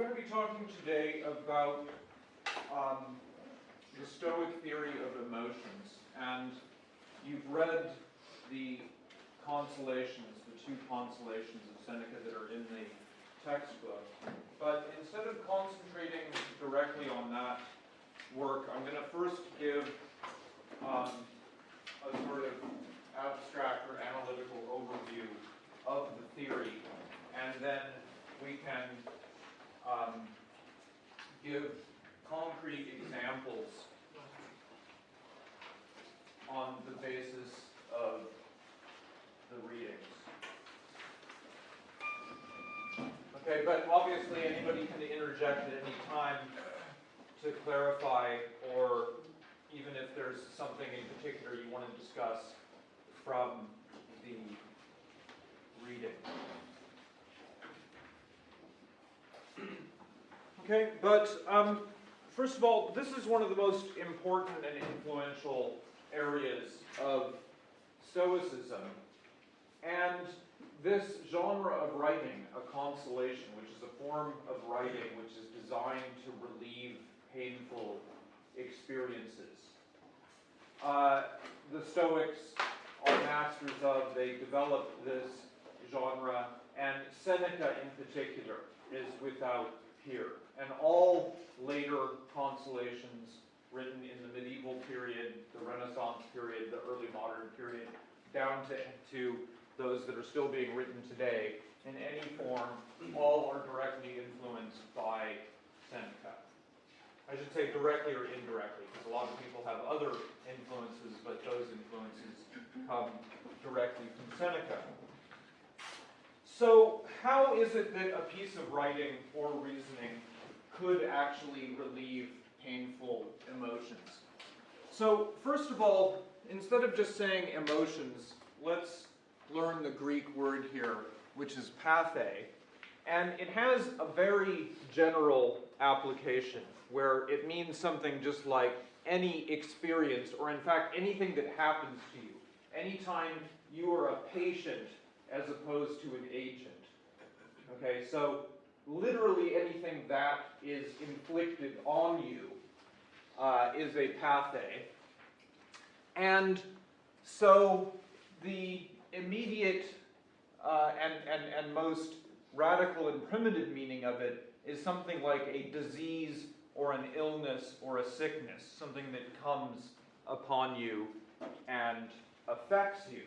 going to be talking today about um, the Stoic theory of emotions. And you've read the consolations, the two consolations of Seneca that are in the textbook. But instead of concentrating directly on that work, I'm going to first give um, a sort of abstract or analytical overview of the theory, and then we can um, give concrete examples on the basis of the readings. Okay, but obviously anybody can interject at any time to clarify or even if there's something in particular you want to discuss from the reading. Okay, but um, first of all, this is one of the most important and influential areas of Stoicism. And this genre of writing, a consolation, which is a form of writing which is designed to relieve painful experiences. Uh, the Stoics are masters of, they developed this genre, and Seneca in particular is without peer. And all later consolations written in the medieval period, the Renaissance period, the early modern period, down to, to those that are still being written today in any form, all are directly influenced by Seneca. I should say directly or indirectly, because a lot of people have other influences, but those influences come directly from Seneca. So how is it that a piece of writing or reasoning could actually relieve painful emotions? So first of all, instead of just saying emotions, let's learn the Greek word here, which is pathe. And it has a very general application where it means something just like any experience, or in fact, anything that happens to you. Anytime you are a patient as opposed to an agent. Okay, so literally anything that is inflicted on you uh, is a pathe. And so the immediate uh, and, and, and most radical and primitive meaning of it is something like a disease or an illness or a sickness, something that comes upon you and affects you,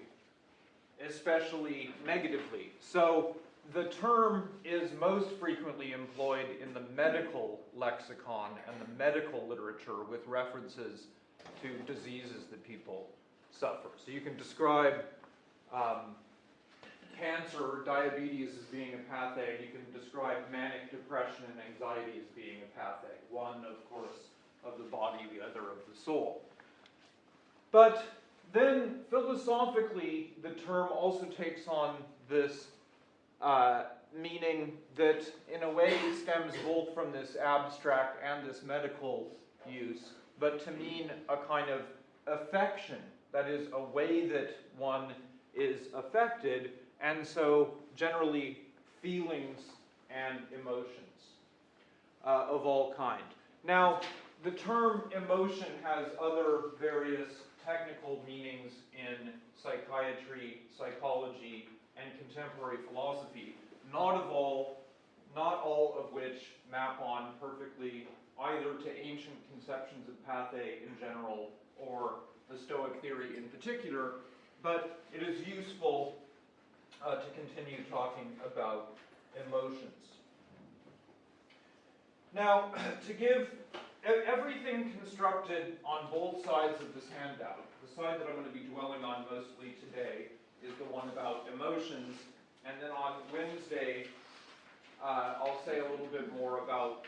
especially negatively. So the term is most frequently employed in the medical lexicon and the medical literature with references to diseases that people suffer. So you can describe um, cancer or diabetes as being a pathe. You can describe manic depression and anxiety as being a pathe. One, of course, of the body, the other of the soul. But then, philosophically, the term also takes on this uh, meaning that, in a way, stems both from this abstract and this medical use, but to mean a kind of affection, that is, a way that one is affected, and so generally feelings and emotions uh, of all kind. Now, the term emotion has other various technical meanings in psychiatry, psychology, and contemporary philosophy, not of all, not all of which map on perfectly either to ancient conceptions of pathe in general or the Stoic theory in particular, but it is useful uh, to continue talking about emotions. Now, to give everything constructed on both sides of this handout, the side that I'm going to be dwelling on mostly today is the one about emotions, and then on Wednesday, uh, I'll say a little bit more about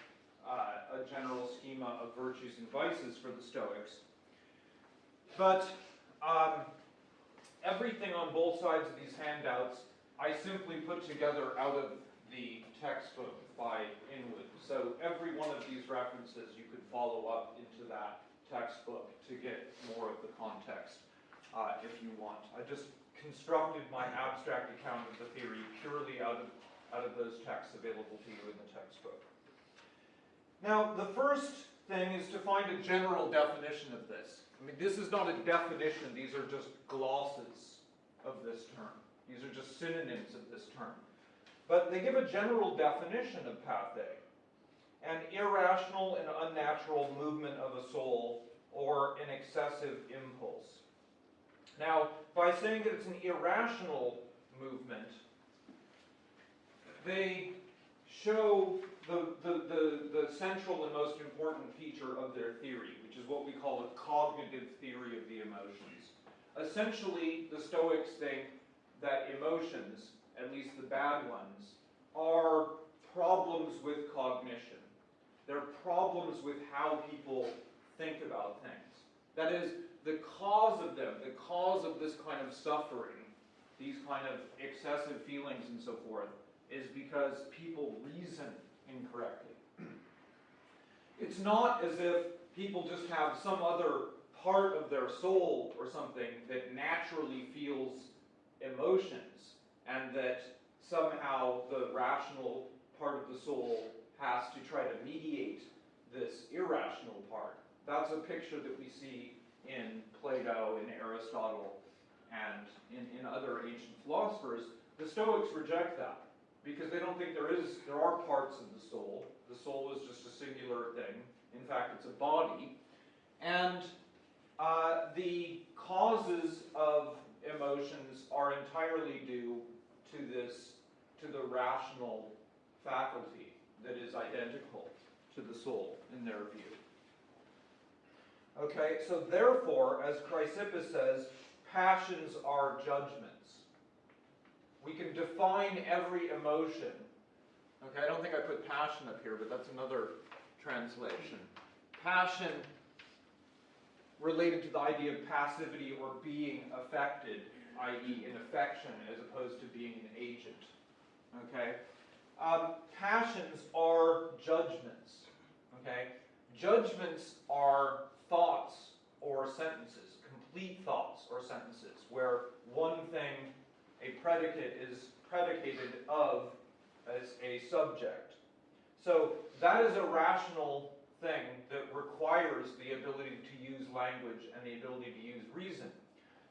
uh, a general schema of virtues and vices for the Stoics. But um, everything on both sides of these handouts, I simply put together out of the textbook by Inwood. So every one of these references you could follow up into that textbook to get more of the context uh, if you want. I just constructed my abstract account of the theory purely out of, out of those texts available to you in the textbook. Now, the first thing is to find a general definition of this. I mean, this is not a definition, these are just glosses of this term. These are just synonyms of this term. But they give a general definition of pathe an irrational and unnatural movement of a soul or an excessive impulse. Now, by saying that it's an irrational movement, they show the, the, the, the, central and most important feature of their theory, which is what we call a cognitive theory of the emotions. Essentially, the Stoics think that emotions, at least the bad ones, are problems with cognition. They're problems with how people think about things. That is, the cause of them, the cause of this kind of suffering, these kind of excessive feelings and so forth, is because people reason incorrectly. It's not as if people just have some other part of their soul or something that naturally feels emotions and that somehow the rational part of the soul has to try to mediate this irrational part. That's a picture that we see in Plato, in Aristotle, and in, in other ancient philosophers. The Stoics reject that because they don't think there is there are parts of the soul. The soul is just a singular thing. In fact, it's a body. And uh, the causes of emotions are entirely due to this, to the rational faculty that is identical to the soul in their view. Okay, so therefore, as Chrysippus says, passions are judgments. We can define every emotion. Okay, I don't think I put passion up here, but that's another translation. Passion related to the idea of passivity or being affected, i.e., an affection as opposed to being an agent. Okay? Um, passions are judgments. Okay? Judgments are thoughts or sentences, complete thoughts or sentences, where one thing, a predicate, is predicated of as a subject. So that is a rational thing that requires the ability to use language and the ability to use reason.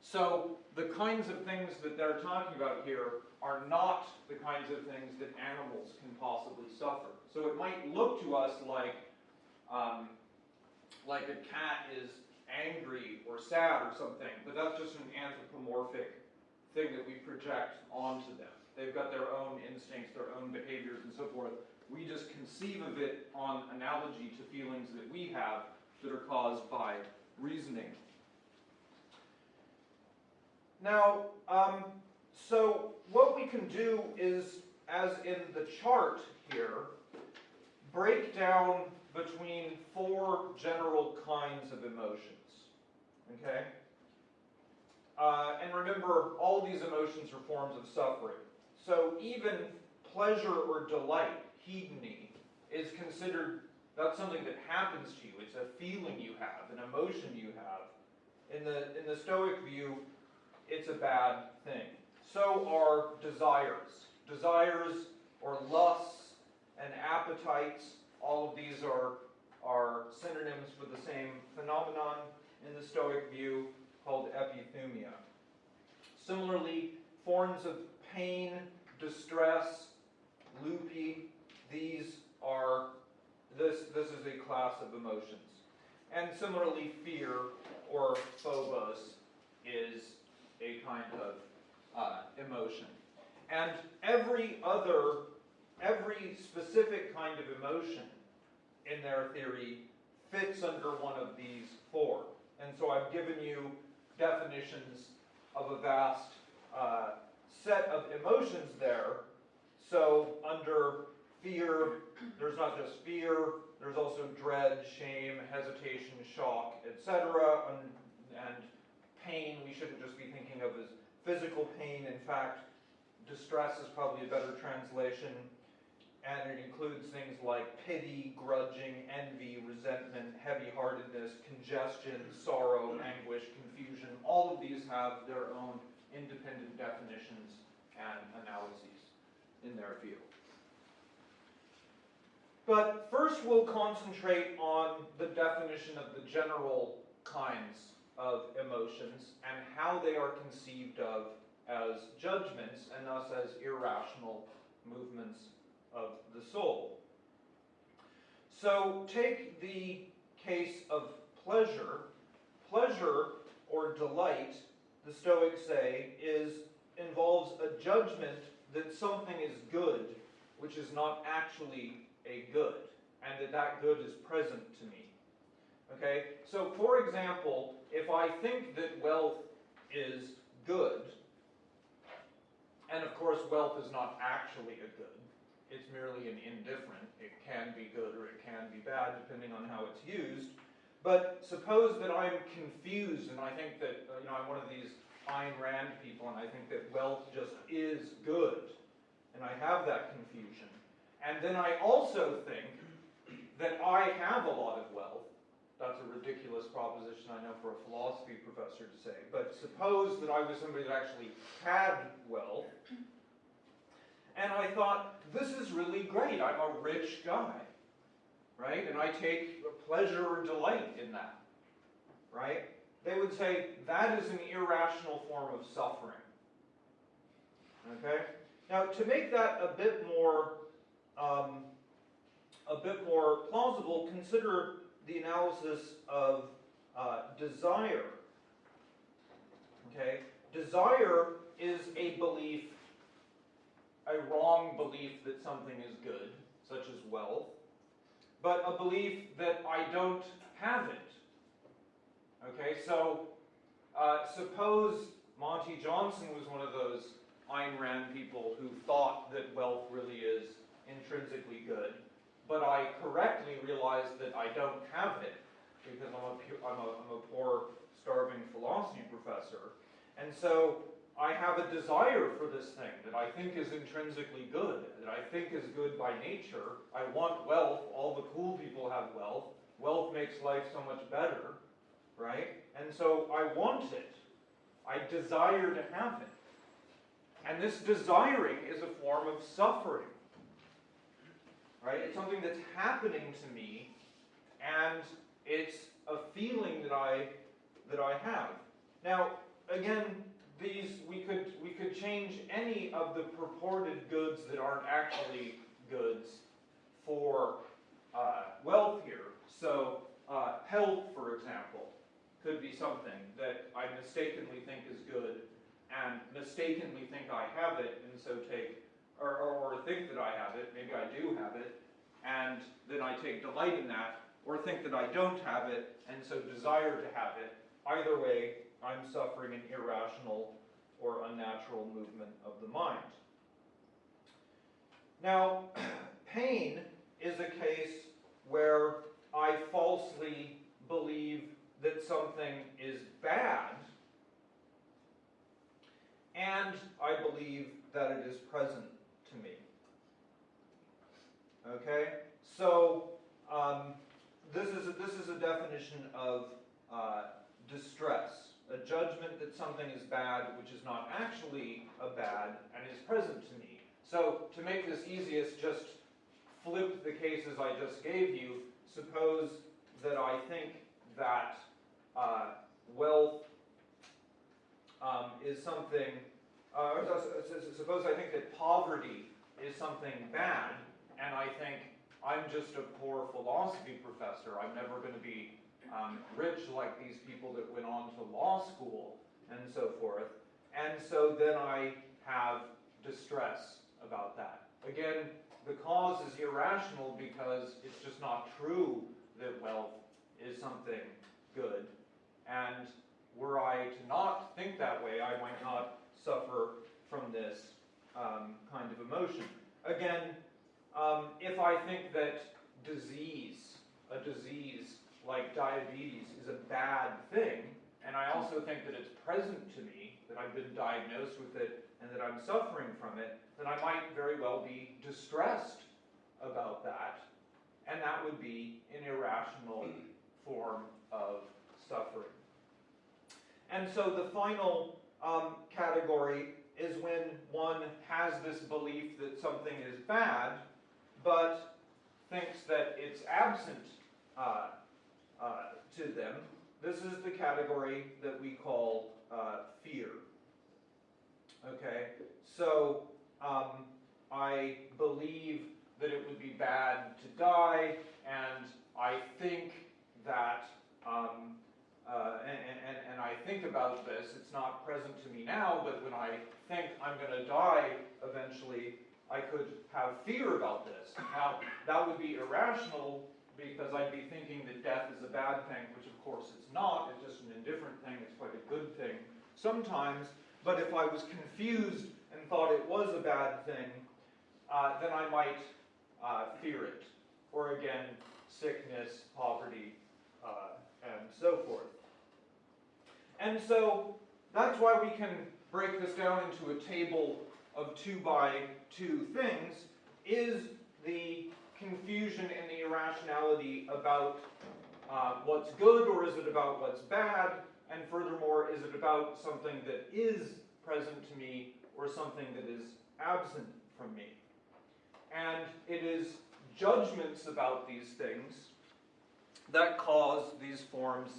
So the kinds of things that they're talking about here are not the kinds of things that animals can possibly suffer. So it might look to us like, um, like a cat is angry or sad or something, but that's just an anthropomorphic thing that we project onto them. They've got their own instincts, their own behaviors, and so forth. We just conceive of it on analogy to feelings that we have that are caused by reasoning. Now, um, so what we can do is, as in the chart here, break down between four general kinds of emotions. Okay? Uh, and remember, all these emotions are forms of suffering. So even pleasure or delight, hedone, is considered, that's something that happens to you. It's a feeling you have, an emotion you have. In the, in the Stoic view, it's a bad thing. So are desires. Desires or lusts and appetites, all of these are, are synonyms for the same phenomenon in the Stoic view called epithumia. Similarly, forms of pain, distress, lupe, these are, this, this is a class of emotions. And similarly, fear or phobos is a kind of uh, emotion. And every other, every specific kind of emotion in their theory fits under one of these four. And so I've given you definitions of a vast uh, set of emotions there. So under fear, there's not just fear, there's also dread, shame, hesitation, shock, etc. And, and pain, we shouldn't just be thinking of as physical pain. In fact, distress is probably a better translation. And it includes things like pity, grudging, envy, resentment, heavy heartedness, congestion, sorrow, anguish, confusion. All of these have their own independent definitions and analyses in their field. But first we'll concentrate on the definition of the general kinds of emotions and how they are conceived of as judgments and thus as irrational movements of the soul. So take the case of pleasure. Pleasure or delight, the Stoics say, is involves a judgment that something is good, which is not actually a good, and that that good is present to me. Okay? So, for example, if I think that wealth is good, and of course, wealth is not actually a good, it's merely an indifferent. It can be good or it can be bad depending on how it's used. But suppose that I'm confused and I think that, uh, you know, I'm one of these Ayn Rand people and I think that wealth just is good. And I have that confusion. And then I also think that I have a lot of wealth. That's a ridiculous proposition, I know, for a philosophy professor to say. But suppose that I was somebody that actually had wealth. And I thought, this is really great. I'm a rich guy. Right? And I take pleasure or delight in that. Right? They would say that is an irrational form of suffering. Okay? Now, to make that a bit more um, a bit more plausible, consider the analysis of uh, desire. Okay, desire is a belief, a wrong belief that something is good, such as wealth, but a belief that I don't have it. Okay, so uh, suppose Monte Johnson was one of those Ayn Rand people who thought that wealth really is intrinsically good, but I correctly realized that I don't have it because I'm a, I'm a, I'm a poor, starving philosophy professor. And so I have a desire for this thing that I think is intrinsically good, that I think is good by nature. I want wealth. All the cool people have wealth. Wealth makes life so much better, right? And so I want it. I desire to have it. And this desiring is a form of suffering. Right? It's something that's happening to me, and it's a feeling that I that I have. Now, again, these we could we could change any of the purported goods that aren't actually goods for uh, wealth here. So, uh, health, for example, could be something that I mistakenly think is good and mistakenly think I have it, and so take, or, or, or, think that I have it, maybe I do have it, and then I take delight in that, or think that I don't have it, and so desire to have it. Either way, I'm suffering an irrational or unnatural movement of the mind. Now, pain is a case where I falsely believe that something is bad and I believe that it is present to me. Okay? So, um, this, is a, this is a definition of uh, distress. A judgment that something is bad, which is not actually a bad, and is present to me. So, to make this easiest, just flip the cases I just gave you. Suppose that I think that uh, wealth um, is something, uh, suppose I think that poverty is something bad, and I think I'm just a poor philosophy professor. I'm never going to be um, rich like these people that went on to law school and so forth. And so then I have distress about that. Again, the cause is irrational because it's just not true that wealth is something good. And were I to not think that way, I might not suffer from this um, kind of emotion. Again, um, if I think that disease, a disease like diabetes, is a bad thing, and I also think that it's present to me, that I've been diagnosed with it, and that I'm suffering from it, then I might very well be distressed about that, and that would be an irrational form of suffering. And so the final um, category is when one has this belief that something is bad, but thinks that it's absent uh, uh, to them, this is the category that we call uh, fear. Okay, so um, I believe that it would be bad to die, and I think that, um, uh, and, and, and I think about this, it's not present to me now, but when I think I'm going to die eventually, I could have fear about this. Now, that would be irrational because I'd be thinking that death is a bad thing, which of course it's not, it's just an indifferent thing, it's quite a good thing sometimes. But if I was confused and thought it was a bad thing, uh, then I might uh, fear it. Or again, sickness, poverty, uh, and so forth. And so that's why we can break this down into a table of two by two things, is the confusion and the irrationality about uh, what's good or is it about what's bad? And furthermore, is it about something that is present to me or something that is absent from me? And it is judgments about these things that cause these forms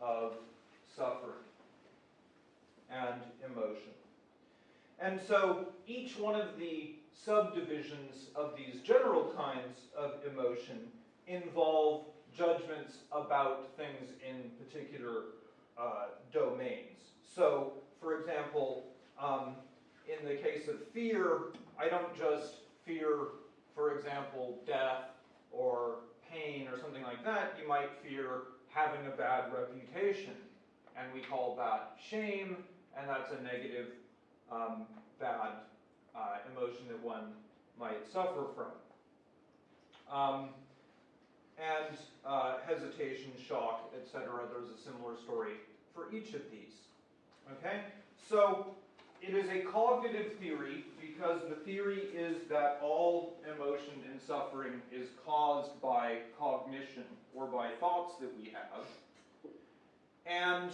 of suffering and emotion. And so each one of the subdivisions of these general kinds of emotion involve judgments about things in particular uh, domains. So, for example, um, in the case of fear, I don't just fear, for example, death or pain or something like that. You might fear having a bad reputation, and we call that shame, and that's a negative, um, bad uh, emotion that one might suffer from. Um, and uh, hesitation, shock, etc. There's a similar story for each of these. Okay? So it is a cognitive theory because the theory is that all emotion and suffering is caused by cognition or by thoughts that we have. And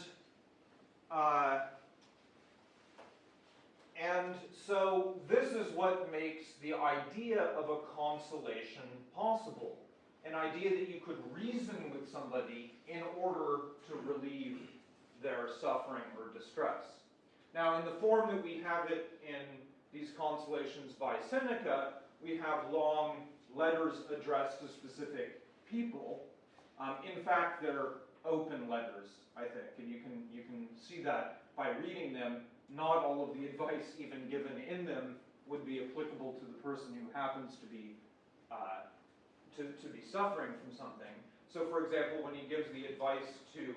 uh, and so this is what makes the idea of a consolation possible. An idea that you could reason with somebody in order to relieve their suffering or distress. Now, in the form that we have it in these consolations by Seneca, we have long letters addressed to specific people. Um, in fact, they're open letters, I think, and you can, you can see that by reading them not all of the advice even given in them would be applicable to the person who happens to be uh, to, to be suffering from something. So for example, when he gives the advice to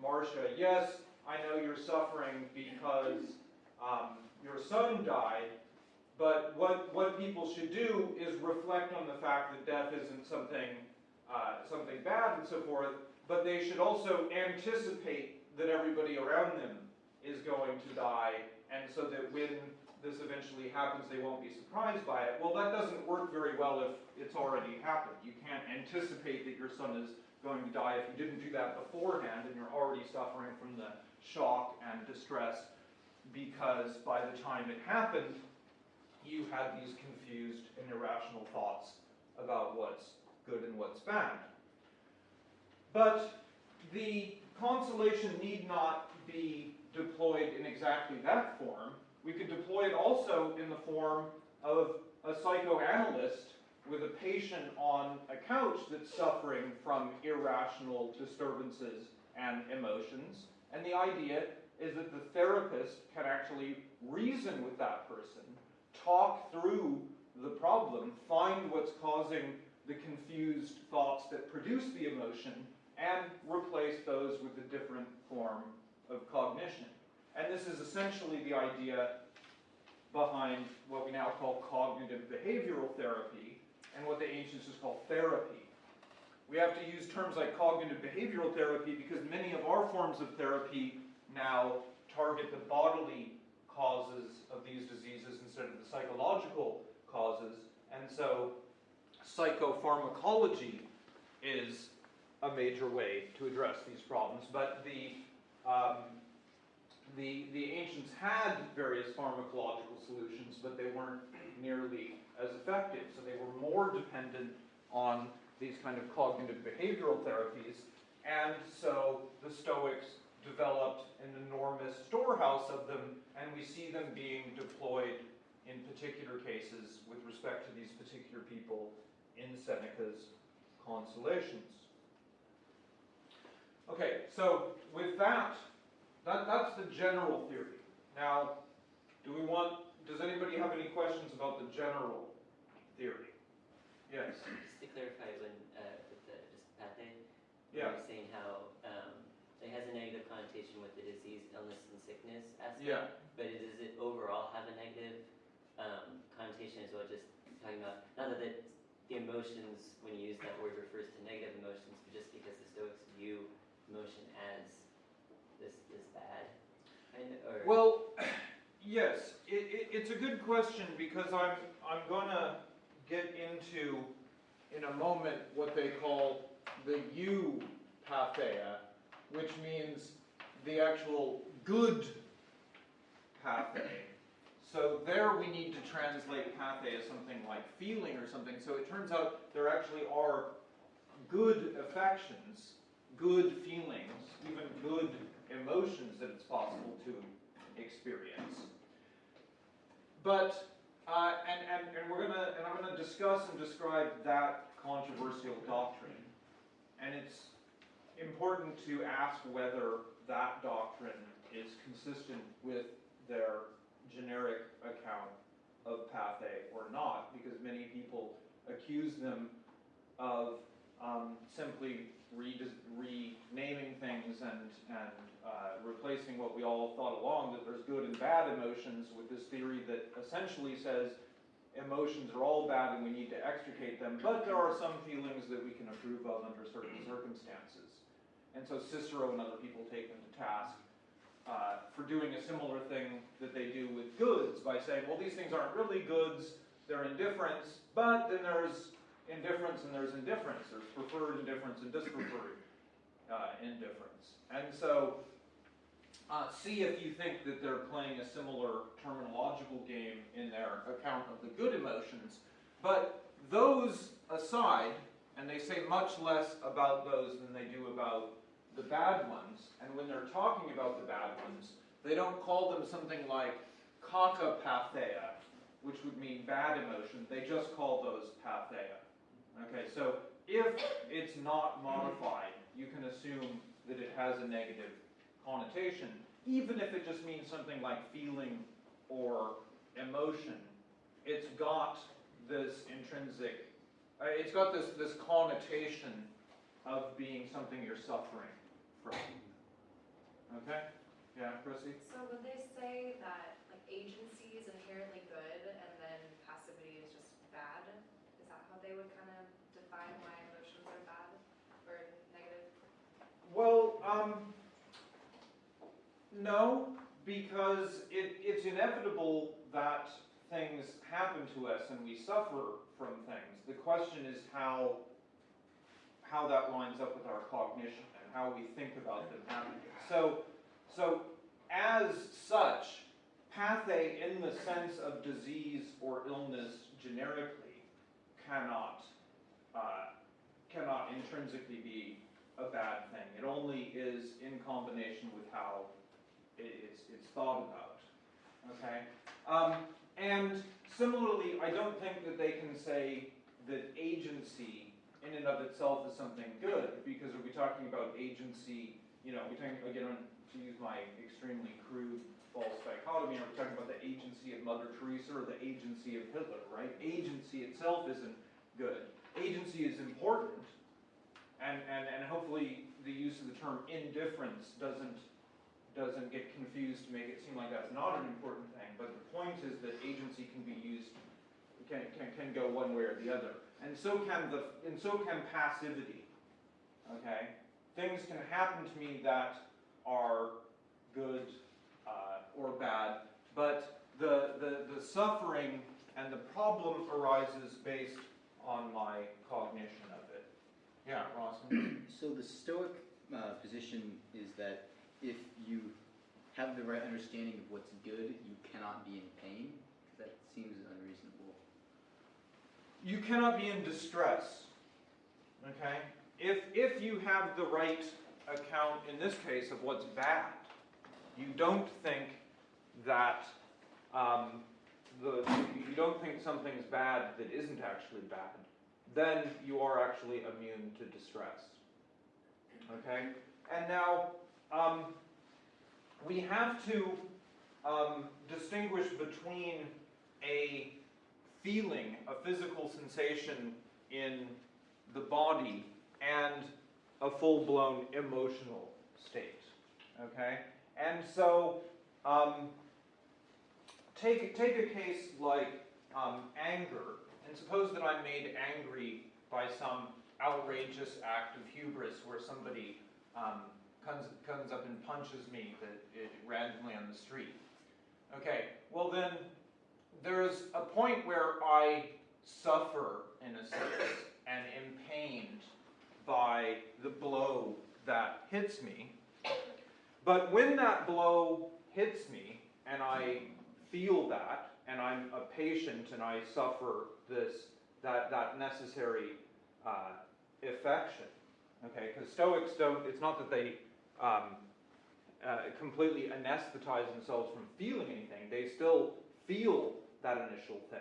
Marcia, yes, I know you're suffering because um, your son died, but what, what people should do is reflect on the fact that death isn't something, uh, something bad and so forth, but they should also anticipate that everybody around them is going to die, and so that when this eventually happens, they won't be surprised by it. Well, that doesn't work very well if it's already happened. You can't anticipate that your son is going to die if you didn't do that beforehand, and you're already suffering from the shock and distress because by the time it happened, you had these confused and irrational thoughts about what's good and what's bad. But the consolation need not be deployed in exactly that form. We could deploy it also in the form of a psychoanalyst with a patient on a couch that's suffering from irrational disturbances and emotions. And the idea is that the therapist can actually reason with that person, talk through the problem, find what's causing the confused thoughts that produce the emotion, and replace those with a different form of cognition. And this is essentially the idea behind what we now call cognitive behavioral therapy and what the ancients just called therapy. We have to use terms like cognitive behavioral therapy because many of our forms of therapy now target the bodily causes of these diseases instead of the psychological causes. And so psychopharmacology is a major way to address these problems. But the um, the, the ancients had various pharmacological solutions, but they weren't nearly as effective. So they were more dependent on these kind of cognitive behavioral therapies. And so the Stoics developed an enormous storehouse of them, and we see them being deployed in particular cases with respect to these particular people in Seneca's consolations. Okay, so with that, that, that's the general theory. Now, do we want, does anybody have any questions about the general theory? Yes, Just to clarify, when, uh, with the, just you yeah, saying how, um, it has a negative connotation with the disease, illness, and sickness aspect. yeah. But does it overall have a negative, um, connotation as well, just talking about, not that the, the emotions, when you use that word, refers to negative emotions, but just because the Stoics view emotion as this, this bad, of, or? Well, yes, it, it, it's a good question because I'm, I'm gonna get into, in a moment, what they call the eupatheia, which means the actual good pathe. So there we need to translate pathe as something like feeling or something. So it turns out there actually are good affections, good feelings, even good emotions that it's possible to experience. But, uh, and, and, and we're gonna, and I'm gonna discuss and describe that controversial doctrine. And it's important to ask whether that doctrine is consistent with their generic account of pathe or not, because many people accuse them of um, simply renaming things and, and uh, replacing what we all thought along that there's good and bad emotions with this theory that essentially says emotions are all bad and we need to extricate them, but there are some feelings that we can approve of under certain circumstances. And so Cicero and other people take them to task uh, for doing a similar thing that they do with goods by saying, well, these things aren't really goods, they're indifference, but then there's indifference and there's indifference. There's preferred indifference and dispreferred uh, indifference. And so uh, see if you think that they're playing a similar terminological game in their account of the good emotions. But those aside, and they say much less about those than they do about the bad ones, and when they're talking about the bad ones, they don't call them something like kakapatheia, which would mean bad emotion, they just call those patheia. Okay, so if it's not modified, you can assume that it has a negative connotation, even if it just means something like feeling or emotion. It's got this intrinsic, uh, it's got this, this connotation of being something you're suffering from. Okay? Yeah, Chrissy? So would they say that like agency is inherently good and then passivity is just bad? Is that how they would kind of define why emotions are bad or negative? Well, um, no, because it, it's inevitable that things happen to us and we suffer from things. The question is how, how that lines up with our cognition and how we think about them happening. So, so as such, pathe in the sense of disease or illness generically cannot, uh, cannot intrinsically be a bad thing. It only is in combination with how it's, it's thought about. Okay? Um, and similarly, I don't think that they can say that agency in and of itself is something good, because we're we talking about agency, you know, we're talking, again, to use my extremely crude false dichotomy, we're we talking about the agency of Mother Teresa or the agency of Hitler, right? Agency itself isn't good. Agency is important, and, and, and hopefully the use of the term indifference doesn't, doesn't get confused to make it seem like that's not an important thing. But the point is that agency can be used, can, can, can go one way or the other. And so can the, and so can passivity, okay? Things can happen to me that are good uh, or bad, but the, the, the suffering and the problem arises based on my cognition. Yeah, Ross? So the Stoic uh, position is that if you have the right understanding of what's good, you cannot be in pain. That seems unreasonable. You cannot be in distress. Okay? If, if you have the right account, in this case, of what's bad, you don't think that, um, the, you don't think something's bad that isn't actually bad, then you are actually immune to distress. Okay? And now, um, we have to um, distinguish between a feeling, a physical sensation in the body, and a full blown emotional state. Okay? And so, um, take, take a case like um, anger, and suppose that I'm made angry by some outrageous act of hubris where somebody um, comes, comes up and punches me that, it, randomly on the street. Okay, well then, there's a point where I suffer, in a sense, and am pained by the blow that hits me. But when that blow hits me, and I feel that, and I'm a patient, and I suffer this, that, that necessary uh, affection, okay? Because Stoics don't, it's not that they um, uh, completely anesthetize themselves from feeling anything, they still feel that initial thing.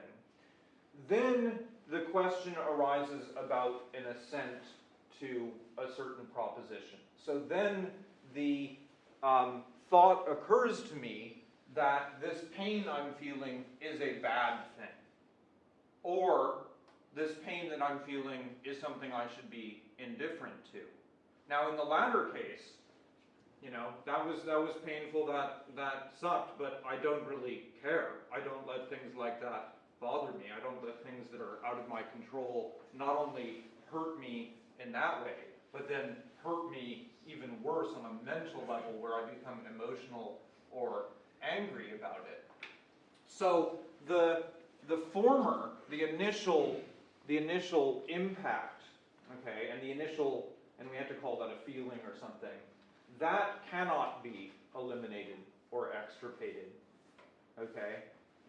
Then the question arises about an assent to a certain proposition. So then the um, thought occurs to me that this pain I'm feeling is a bad thing. Or this pain that I'm feeling is something I should be indifferent to. Now, in the latter case, you know, that was that was painful, that that sucked, but I don't really care. I don't let things like that bother me. I don't let things that are out of my control not only hurt me in that way, but then hurt me even worse on a mental level where I become emotional or angry about it. So the the former, the initial the initial impact, okay, and the initial and we have to call that a feeling or something, that cannot be eliminated or extirpated. Okay?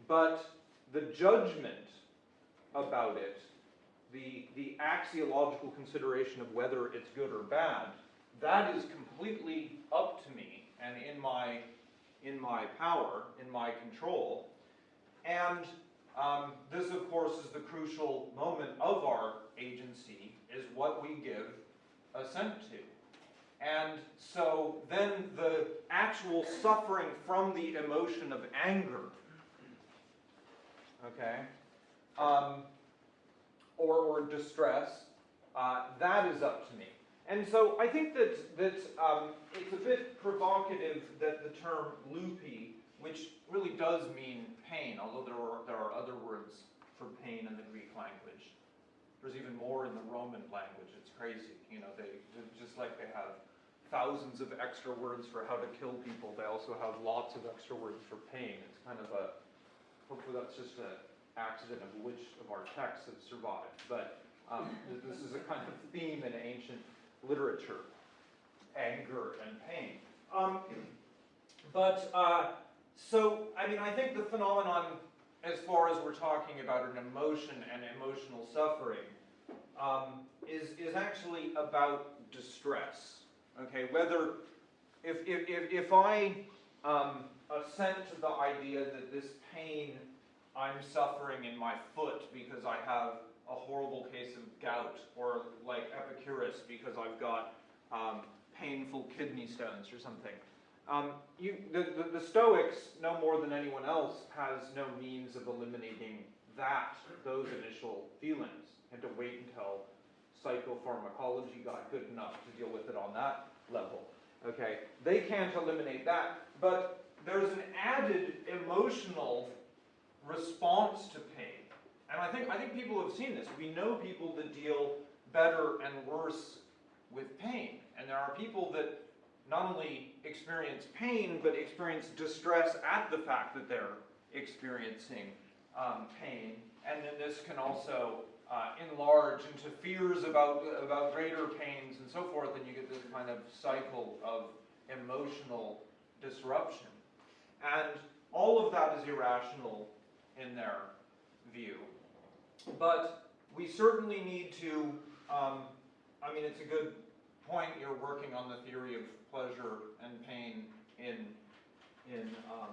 But the judgment about it, the, the axiological consideration of whether it's good or bad, that is completely up to me and in my, in my power, in my control. And um, this, of course, is the crucial moment of our agency, is what we give assent to. And so then the actual suffering from the emotion of anger, okay, um, or, or distress, uh, that is up to me. And so I think that, that um, it's a bit provocative that the term lupe, which really does mean pain, although there are, there are other words for pain in the Greek language. There's even more in the Roman language. It's crazy. You know, they just like they have thousands of extra words for how to kill people, they also have lots of extra words for pain. It's kind of a, hopefully that's just an accident of which of our texts have survived. But um, this is a kind of theme in ancient literature, anger and pain. Um, but, uh, so, I mean, I think the phenomenon, as far as we're talking about an emotion and emotional suffering, um, is, is actually about distress. Okay, whether, if, if, if, if I um, assent to the idea that this pain I'm suffering in my foot because I have a horrible case of gout, or like Epicurus because I've got um, painful kidney stones or something. Um, you, the, the, the, Stoics, no more than anyone else, has no means of eliminating that, those initial feelings. Had to wait until psychopharmacology got good enough to deal with it on that level. Okay, they can't eliminate that, but there's an added emotional response to pain. And I think, I think people have seen this. We know people that deal better and worse with pain. And there are people that not only experience pain, but experience distress at the fact that they're experiencing um, pain. And then this can also uh, enlarge into fears about, about greater pains and so forth, and you get this kind of cycle of emotional disruption. And all of that is irrational in their view. But we certainly need to um, I mean, it's a good point, you're working on the theory of pleasure and pain in, in, um,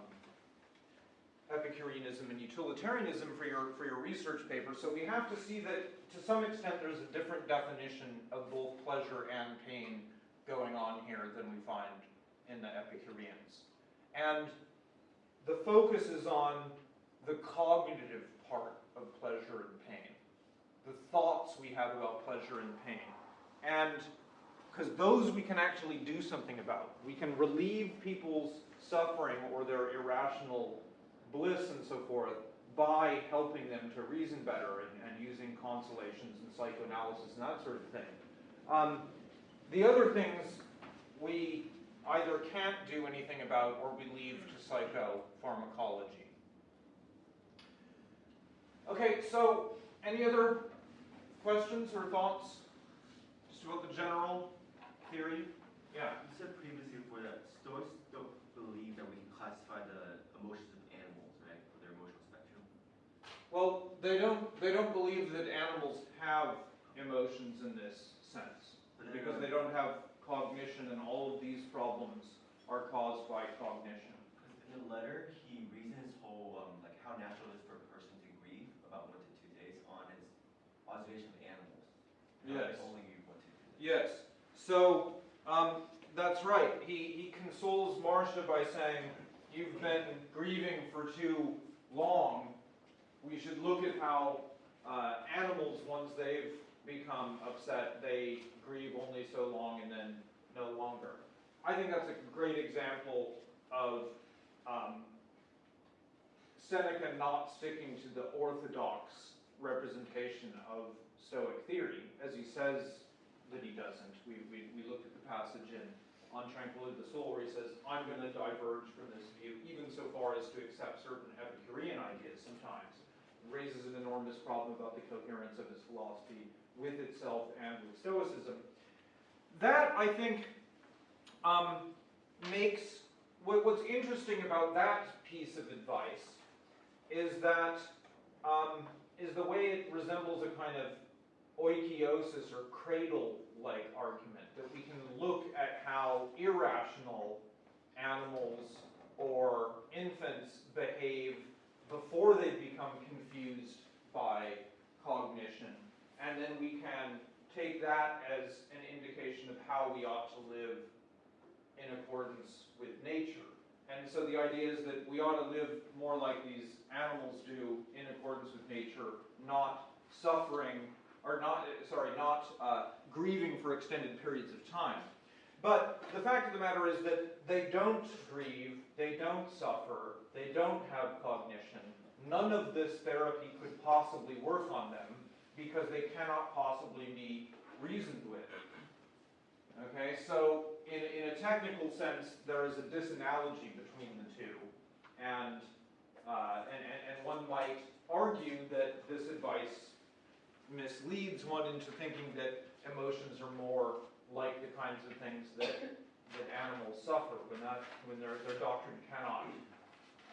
Epicureanism and utilitarianism for your, for your research paper, so we have to see that, to some extent, there's a different definition of both pleasure and pain going on here than we find in the Epicureans. And the focus is on the cognitive part of pleasure and pain, the thoughts we have about pleasure and pain. And because those we can actually do something about. We can relieve people's suffering or their irrational bliss and so forth by helping them to reason better and, and using consolations and psychoanalysis and that sort of thing. Um, the other things we either can't do anything about or we leave to psychopharmacology. Okay, so any other questions or thoughts just about the general theory? Yeah. You said previously before that Stoics don't believe that we can classify the emotions of animals, right, for their emotional spectrum. Well, they don't they don't believe that animals have emotions in this sense But then, because they don't have cognition and all of these problems are caused by cognition. In the letter, he reasons his whole um, like how natural it is for a person to grieve about one to two days on his observation of animals. Yes. Only one to two days. Yes. So um, that's right. He he consoles Marcia by saying, "You've been grieving for too long. We should look at how uh, animals, once they've become upset, they grieve only so long and then no longer." I think that's a great example of um, Seneca not sticking to the orthodox representation of Stoic theory, as he says that he doesn't. We, we, we looked at the passage in On Tranquility of the Soul where he says, I'm going to diverge from this view, even so far as to accept certain Epicurean ideas sometimes. Raises an enormous problem about the coherence of his philosophy with itself and with Stoicism. That, I think, um, makes what, what's interesting about that piece of advice is that um, is the way it resembles a kind of oikeiosis or cradle-like argument that we can look at how irrational animals or infants behave before they become confused by cognition, and then we can take that as an indication of how we ought to live in accordance with nature. And so the idea is that we ought to live more like these animals do in accordance with nature, not suffering, or not, sorry, not uh, grieving for extended periods of time. But the fact of the matter is that they don't grieve, they don't suffer, they don't have cognition. None of this therapy could possibly work on them because they cannot possibly be reasoned with. Okay, so in, in a technical sense, there is a disanalogy between the two. And, uh, and, and, and one might argue that this advice misleads one into thinking that emotions are more like the kinds of things that, that animals suffer when, that, when their, their doctrine cannot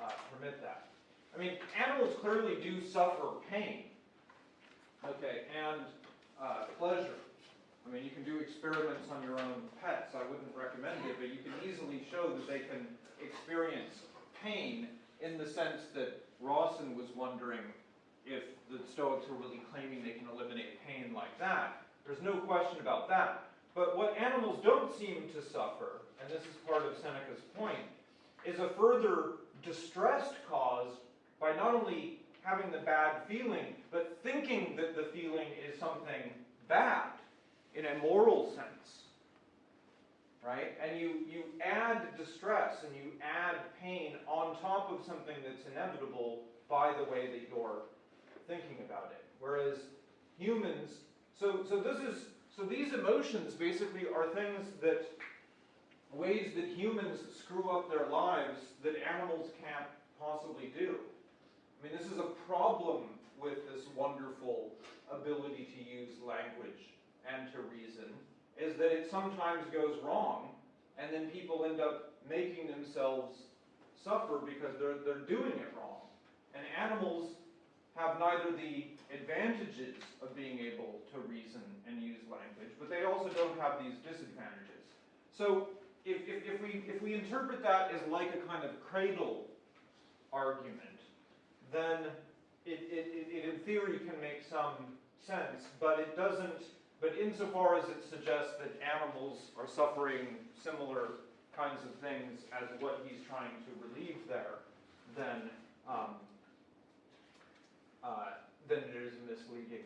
uh, permit that. I mean, animals clearly do suffer pain, okay, and uh, pleasure. I mean, you can do experiments on your own pets. I wouldn't recommend it, but you can easily show that they can experience pain in the sense that Rawson was wondering if the Stoics were really claiming they can eliminate pain like that. There's no question about that. But what animals don't seem to suffer, and this is part of Seneca's point, is a further distress caused by not only having the bad feeling, but thinking that the feeling is something bad in a moral sense. Right? And you, you add distress and you add pain on top of something that's inevitable by the way that you're thinking about it. Whereas humans, so, so this is, so these emotions basically are things that, ways that humans screw up their lives that animals can't possibly do. I mean, this is a problem with this wonderful ability to use language and to reason, is that it sometimes goes wrong, and then people end up making themselves suffer because they're, they're doing it wrong. And animals have neither the advantages of being able to reason and use language, but they also don't have these disadvantages. So if, if, if we, if we interpret that as like a kind of cradle argument, then it, it, it, in theory can make some sense, but it doesn't, but insofar as it suggests that animals are suffering similar kinds of things as what he's trying to relieve there, then, um, uh, then it is a misleading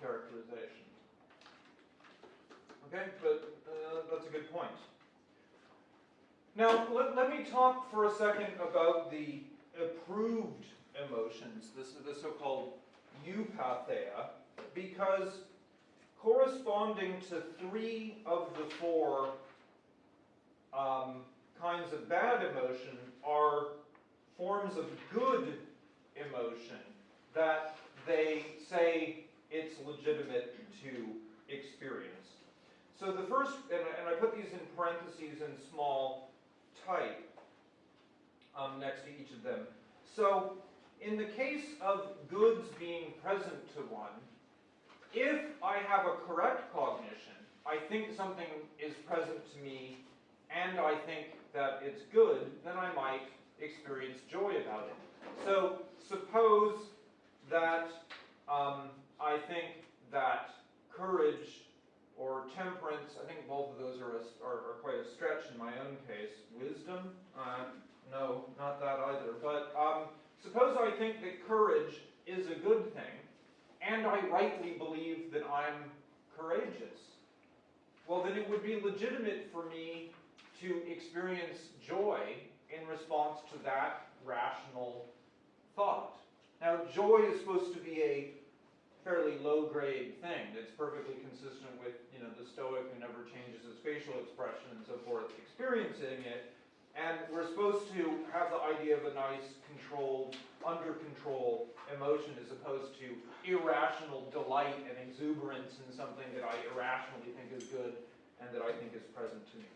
characterization. Okay, but uh, that's a good point. Now, let, let me talk for a second about the approved emotions, this, the so-called eupatheia, because corresponding to three of the four um, kinds of bad emotion are forms of good emotion that they say it's legitimate to experience. So the first, and I, and I put these in parentheses in small type um, next to each of them. So in the case of goods being present to one, if I have a correct cognition, I think something is present to me and I think that it's good, then I might experience joy about it. So suppose that um, I think that courage or temperance, I think both of those are, a, are, are quite a stretch in my own case. Wisdom? Uh, no, not that either. But um, suppose I think that courage is a good thing, and I rightly believe that I'm courageous. Well, then it would be legitimate for me to experience joy in response to that rational thought. Now, joy is supposed to be a fairly low-grade thing that's perfectly consistent with, you know, the Stoic who never changes his facial expression and so forth, experiencing it. And we're supposed to have the idea of a nice, controlled, under control emotion as opposed to irrational delight and exuberance in something that I irrationally think is good and that I think is present to me.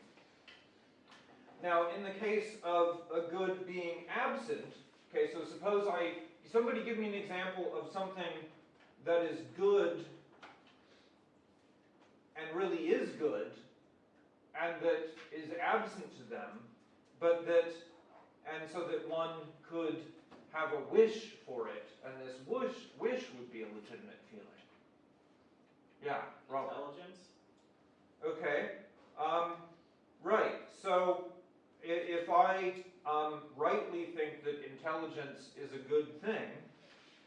Now, in the case of a good being absent, okay, so suppose I, somebody give me an example of something that is good and really is good and that is absent to them, but that, and so that one could have a wish for it, and this wish, wish would be a legitimate feeling. Yeah, Robert. Intelligence? Okay, um, right, so if I, um, rightly think that intelligence is a good thing,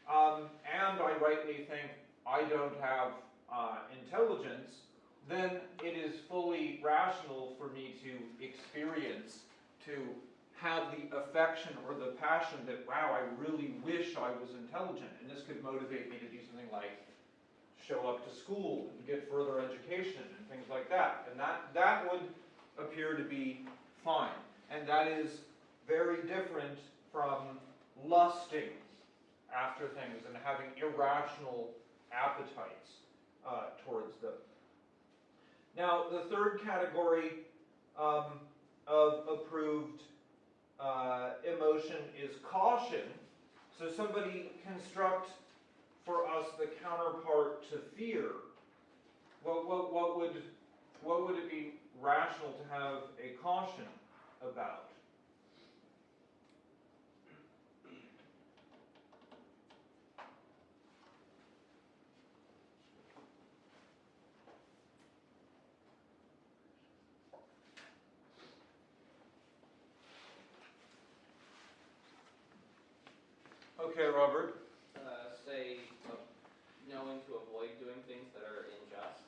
um, and I rightly think I don't have, uh, intelligence, then it is fully rational for me to experience, to have the affection or the passion that, wow, I really wish I was intelligent, and this could motivate me to do something like show up to school and get further education and things like that. And that, that would appear to be fine. And that is very different from lusting after things and having irrational appetites uh, towards them. Now, the third category um, of approved uh, emotion is caution. So somebody construct for us the counterpart to fear. What, what, what would what would it be rational to have a caution about? Okay, Robert. Uh, say, uh, knowing to avoid doing things that are unjust,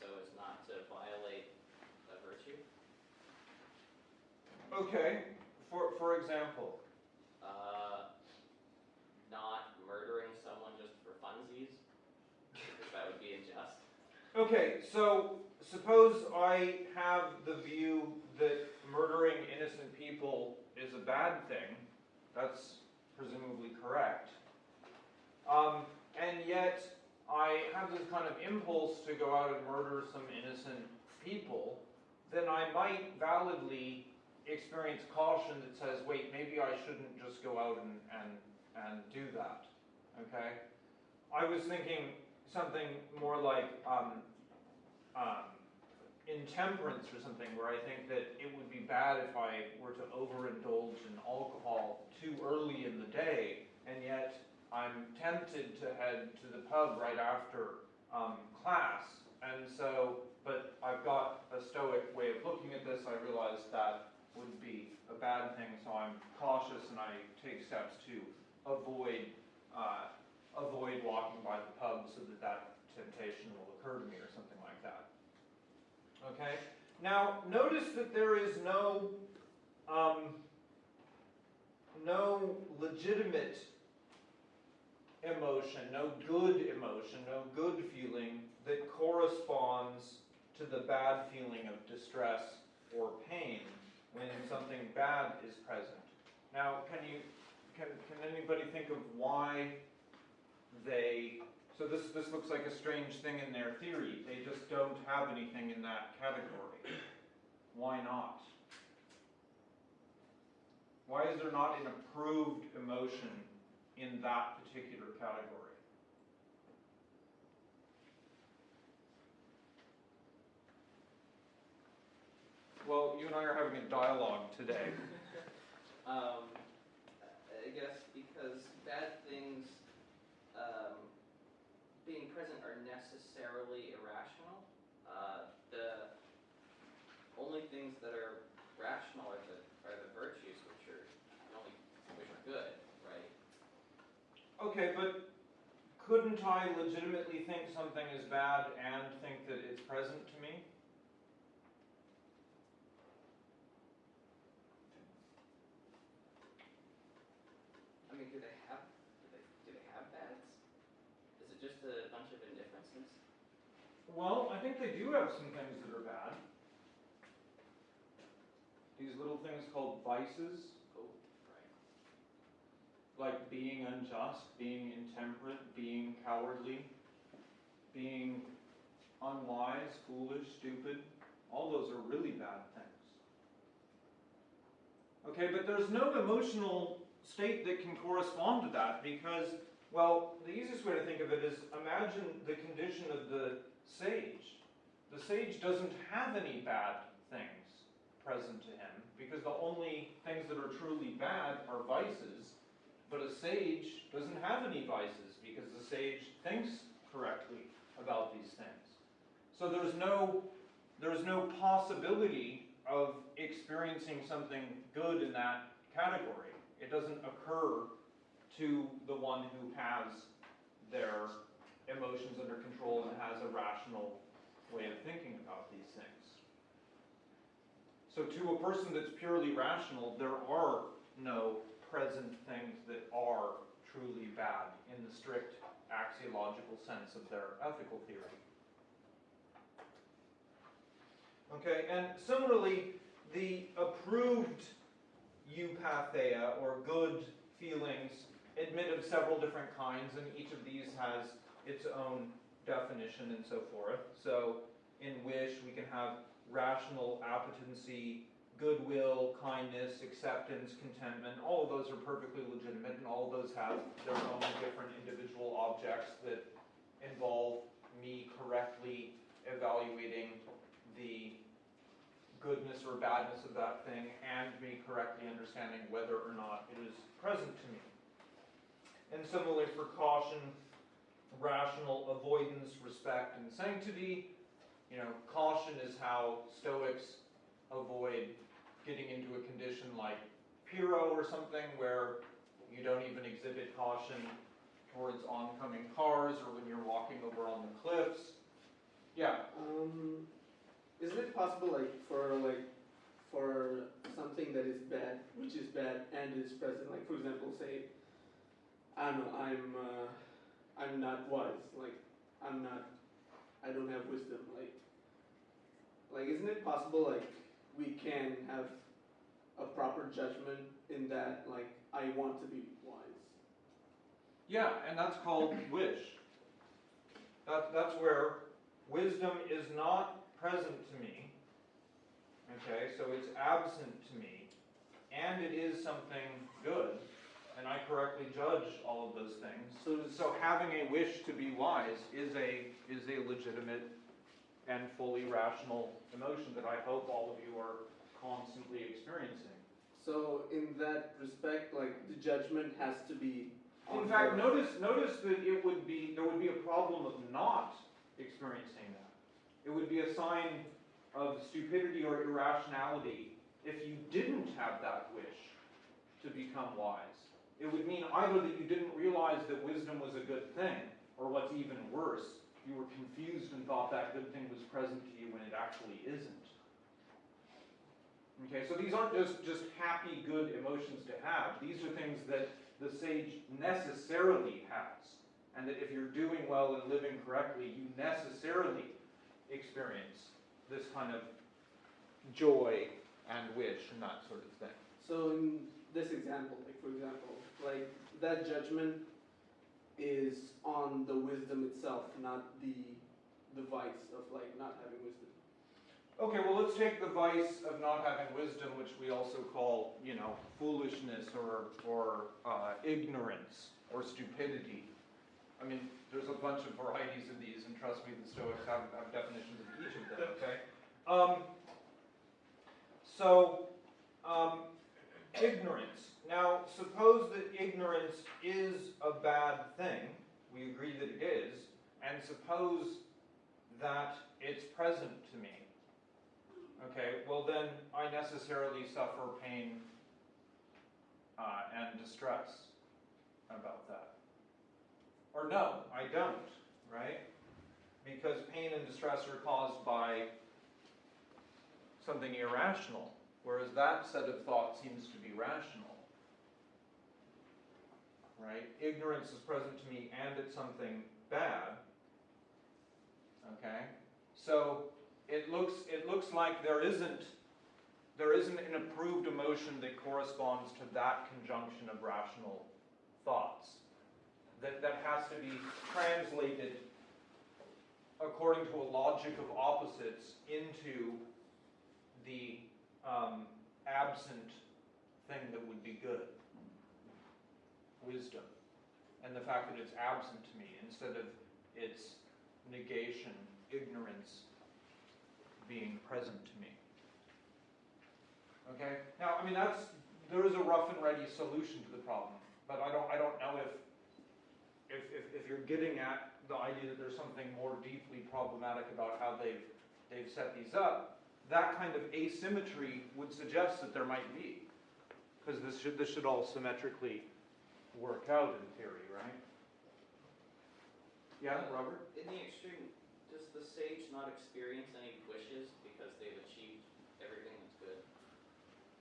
so as not to violate a virtue. Okay, for, for example. Uh, not murdering someone just for funsies, because that would be unjust. Okay, so suppose I have the view that murdering innocent people is a bad thing. That's presumably correct. Um, and yet I have this kind of impulse to go out and murder some innocent people. Then I might validly experience caution that says, wait, maybe I shouldn't just go out and, and, and do that. Okay? I was thinking something more like, um, um, intemperance or something where I think that it would be bad if I were to overindulge in alcohol too early in the day, and yet I'm tempted to head to the pub right after um, class. And so, but I've got a stoic way of looking at this. I realize that would be a bad thing, so I'm cautious and I take steps to avoid uh, avoid walking by the pub so that that temptation will occur to me or something. Okay? Now, notice that there is no, um, no legitimate emotion, no good emotion, no good feeling that corresponds to the bad feeling of distress or pain when something bad is present. Now, can you, can, can anybody think of why they, so this, this looks like a strange thing in their theory, they just don't have anything in that category. Why not? Why is there not an approved emotion in that particular category? Well, you and I are having a dialogue today. Um, I guess because bad things, um, being present are necessarily irrational. Uh, the only things that are rational are the, are the virtues, which are, the only, which are good, right? Okay, but couldn't I legitimately think something is bad and think that it's present to me? I mean, do they have, do they, do they have bads? Is it just a bunch of indifferences? Well, I think they do have some things that are bad. These little things called vices. Like being unjust, being intemperate, being cowardly, being unwise, foolish, stupid. All those are really bad things. Okay, but there's no emotional state that can correspond to that because, well, the easiest way to think of it is imagine the condition of the sage. The sage doesn't have any bad things present to him because the only things that are truly bad are vices. But a sage doesn't have any vices because the sage thinks correctly about these things. So there's no there's no possibility of experiencing something good in that category. It doesn't occur to the one who has their emotions under control and has a rational way of thinking about these things. So to a person that's purely rational, there are no present things that are truly bad in the strict axiological sense of their ethical theory. Okay, and similarly, the approved eupatheia, or good feelings, admit of several different kinds, and each of these has its own definition and so forth. So, in wish, we can have rational appetency, goodwill, kindness, acceptance, contentment. All of those are perfectly legitimate, and all of those have their own different individual objects that involve me correctly evaluating the goodness or badness of that thing and me correctly understanding whether or not it is present to me. And similarly for caution, rational avoidance, respect, and sanctity. You know, caution is how Stoics avoid getting into a condition like Pyrrho or something where you don't even exhibit caution towards oncoming cars or when you're walking over on the cliffs. Yeah, Um, isn't it possible, like, for like, for something that is bad, which is bad and is present, like, for example, say, I don't know, I'm, uh, I'm not wise, like, I'm not, I don't have wisdom, like, like, isn't it possible, like, we can have a proper judgment in that, like, I want to be wise? Yeah, and that's called wish. That, that's where wisdom is not present to me. Okay, so it's absent to me, and it is something good, and I correctly judge all of those things. So So having a wish to be wise is a is a legitimate and fully rational emotion that I hope all of you are constantly experiencing. So in that respect, like the judgment has to be. In fact, notice, notice that it would be, there would be a problem of not experiencing that. It would be a sign of stupidity or irrationality if you didn't have that wish to become wise. It would mean either that you didn't realize that wisdom was a good thing, or what's even worse, you were confused and thought that good thing was present to you when it actually isn't. Okay, so these aren't just, just happy, good emotions to have. These are things that the sage necessarily has. And that if you're doing well and living correctly, you necessarily experience this kind of joy and wish and that sort of thing. So in this example, like for example, like that judgment is on the wisdom itself, not the the vice of like not having wisdom. Okay, well, let's take the vice of not having wisdom, which we also call, you know, foolishness or, or uh, ignorance or stupidity. I mean, there's a bunch of varieties of these, and trust me, the Stoics have, have definitions of each of them, okay? Um, so, um, ignorance. Now, suppose that ignorance is a bad thing. We agree that it is. And suppose that it's present to me. Okay, well then I necessarily suffer pain uh, and distress about that. Or no, I don't, right? Because pain and distress are caused by something irrational, whereas that set of thought seems to be rational. Right? Ignorance is present to me and it's something bad. Okay? So it looks it looks like there isn't there isn't an approved emotion that corresponds to that conjunction of rational thoughts. That that has to be translated according to a logic of opposites into the um, absent thing that would be good. Wisdom. And the fact that it's absent to me instead of its negation, ignorance being present to me. Okay? Now, I mean, that's, there is a rough and ready solution to the problem, but I don't, I don't know if, if, if, if you're getting at the idea that there's something more deeply problematic about how they've, they've set these up, that kind of asymmetry would suggest that there might be. Because this should, this should all symmetrically work out in theory, right? Yeah, Robert? In the extreme, does the sage not experience any wishes because they've achieved everything that's good?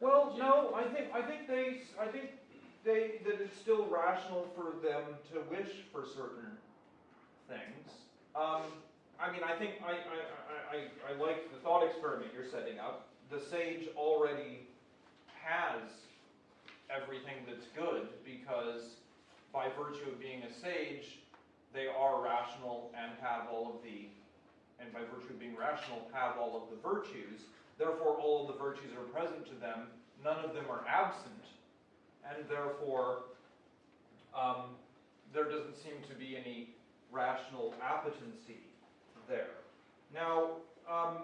Well, no, I think, I think they, I think they, that it's still rational for them to wish for certain things. Um, I mean, I think, I, I, I, I, I like the thought experiment you're setting up. The sage already has everything that's good because by virtue of being a sage, they are rational and have all of the, and by virtue of being rational, have all of the virtues. Therefore, all of the virtues are present to them. None of them are absent. And therefore, um, there doesn't seem to be any rational appetency there. Now, um,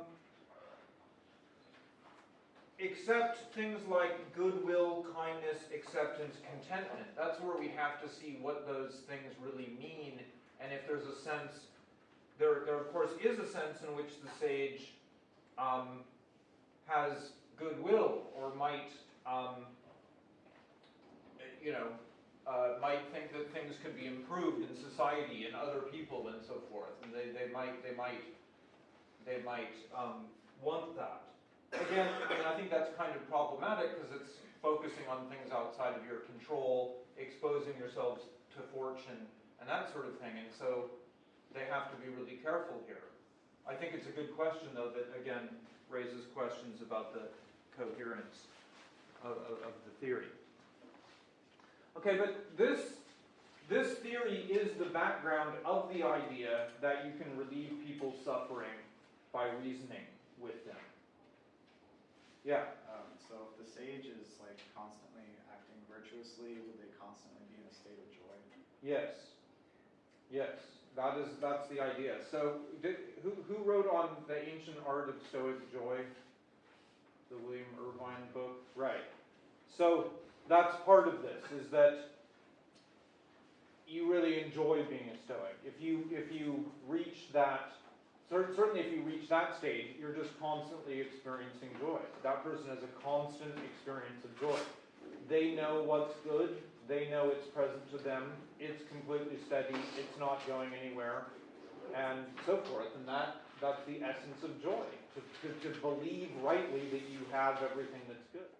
except things like goodwill, kindness, acceptance, contentment. That's where we have to see what those things really mean, and if there's a sense, there, there of course is a sense in which the sage um, has goodwill, or might, um, you know, uh, might think that things could be improved in society and other people and so forth, and they, they might, they might, they might um, want that. Again, I mean, I think that's kind of problematic because it's focusing on things outside of your control, exposing yourselves to fortune and that sort of thing. And so they have to be really careful here. I think it's a good question, though, that again raises questions about the coherence of, of, of the theory. Okay, but this this theory is the background of the idea that you can relieve people's suffering by reasoning with them. Yeah. Um, so if the sage is like constantly acting virtuously, would they constantly be in a state of joy? Yes. Yes. That is, that's the idea. So, did, who, who wrote on the ancient art of Stoic joy? The William Irvine book? Right. So, that's part of this, is that you really enjoy being a Stoic. If you, if you reach that, certainly if you reach that stage, you're just constantly experiencing joy. That person has a constant experience of joy. They know what's good, they know it's present to them, it's completely steady, it's not going anywhere, and so forth. And that, that's the essence of joy, to, to, to believe rightly that you have everything that's good.